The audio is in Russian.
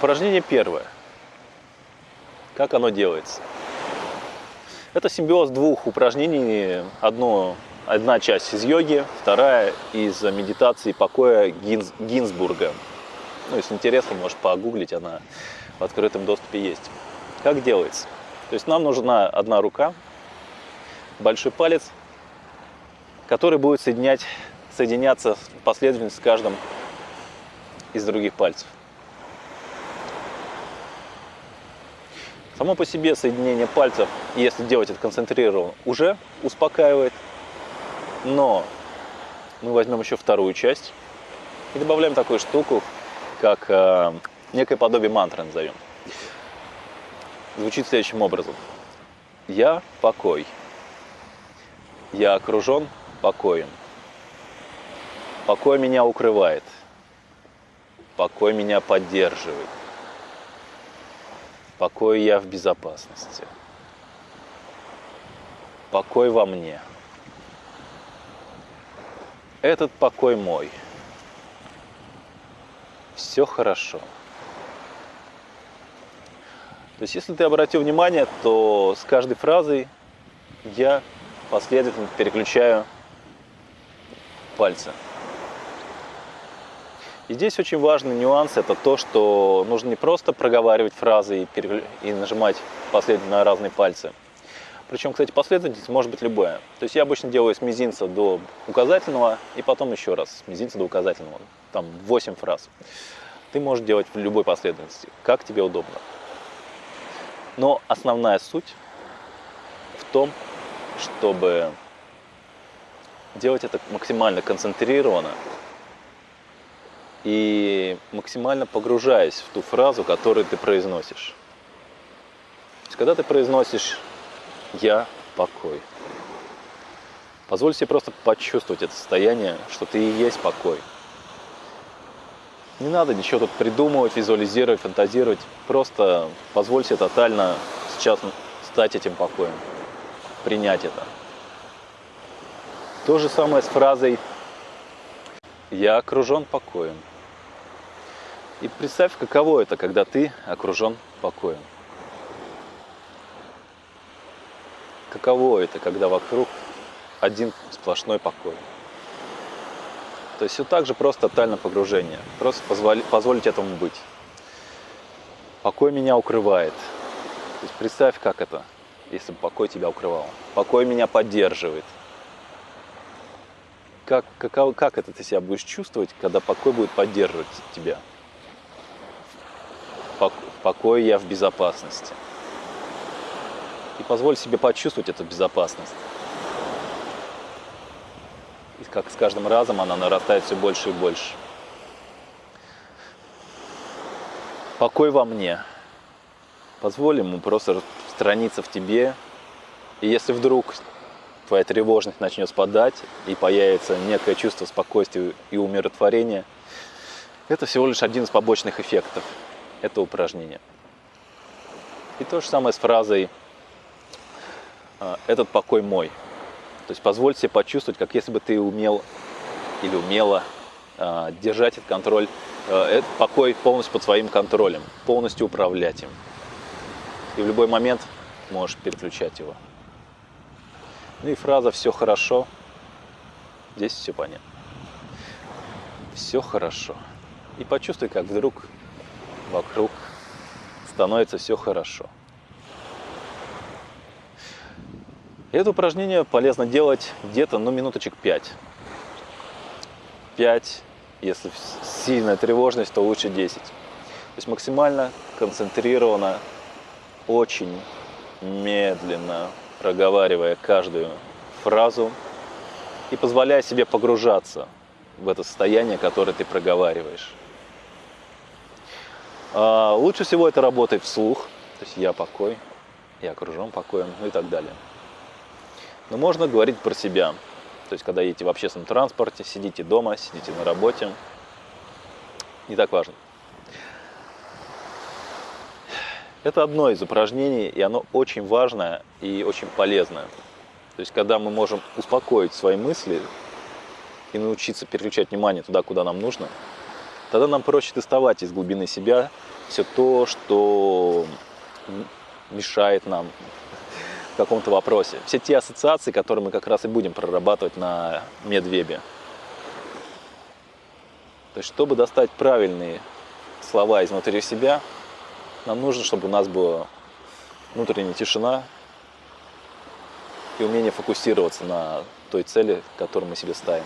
Упражнение первое. Как оно делается? Это симбиоз двух упражнений. Одно, одна часть из йоги, вторая из медитации покоя Гинз, Гинзбурга. Ну, если интересно, можешь погуглить, она в открытом доступе есть. Как делается? То есть нам нужна одна рука, большой палец, который будет соединять, соединяться последовательно с каждым из других пальцев. Само по себе соединение пальцев, если делать это концентрированно, уже успокаивает. Но мы возьмем еще вторую часть и добавляем такую штуку, как э, некое подобие мантры назовем. Звучит следующим образом. Я покой. Я окружен покоем. Покой меня укрывает. Покой меня поддерживает. Покой я в безопасности. Покой во мне. Этот покой мой. Все хорошо. То есть, если ты обратил внимание, то с каждой фразой я последовательно переключаю пальцы. И здесь очень важный нюанс, это то, что нужно не просто проговаривать фразы и, переклю... и нажимать последовательно на разные пальцы. Причем, кстати, последовательность может быть любая. То есть я обычно делаю с мизинца до указательного и потом еще раз с мизинца до указательного. Там 8 фраз. Ты можешь делать в любой последовательности, как тебе удобно. Но основная суть в том, чтобы делать это максимально концентрированно и максимально погружаясь в ту фразу, которую ты произносишь. Когда ты произносишь «я покой», позволь себе просто почувствовать это состояние, что ты и есть покой. Не надо ничего тут придумывать, визуализировать, фантазировать. Просто позволь себе тотально сейчас стать этим покоем, принять это. То же самое с фразой «Я окружен покоем». И представь, каково это, когда ты окружен покоем. Каково это, когда вокруг один сплошной покой. То есть все так же просто тотальное погружение. Просто позволить, позволить этому быть. Покой меня укрывает. То есть представь, как это, если бы покой тебя укрывал. Покой меня поддерживает. Как, как, как это ты себя будешь чувствовать, когда покой будет поддерживать тебя? покой я в безопасности. И позволь себе почувствовать эту безопасность. И как с каждым разом она нарастает все больше и больше. Покой во мне. Позволь ему просто распространиться в тебе. И если вдруг твоя тревожность начнет спадать и появится некое чувство спокойствия и умиротворения, это всего лишь один из побочных эффектов это упражнение. И то же самое с фразой «А, «этот покой мой». То есть позволь себе почувствовать, как если бы ты умел или умела а, держать этот контроль, а, этот покой полностью под своим контролем, полностью управлять им. И в любой момент можешь переключать его. Ну и фраза «все хорошо». Здесь все понятно. Все хорошо. И почувствуй, как вдруг вокруг становится все хорошо. это упражнение полезно делать где-то, ну, минуточек 5. 5, если сильная тревожность, то лучше 10. То есть максимально концентрированно, очень медленно проговаривая каждую фразу и позволяя себе погружаться в это состояние, которое ты проговариваешь. А, лучше всего это работает вслух, то есть я покой, я окружен покоем, ну и так далее. Но можно говорить про себя, то есть когда едете в общественном транспорте, сидите дома, сидите на работе, не так важно. Это одно из упражнений, и оно очень важное и очень полезное. То есть, когда мы можем успокоить свои мысли и научиться переключать внимание туда, куда нам нужно, Тогда нам проще доставать из глубины себя все то, что мешает нам в каком-то вопросе. Все те ассоциации, которые мы как раз и будем прорабатывать на медвебе. То есть, чтобы достать правильные слова изнутри себя, нам нужно, чтобы у нас была внутренняя тишина и умение фокусироваться на той цели, которую мы себе ставим.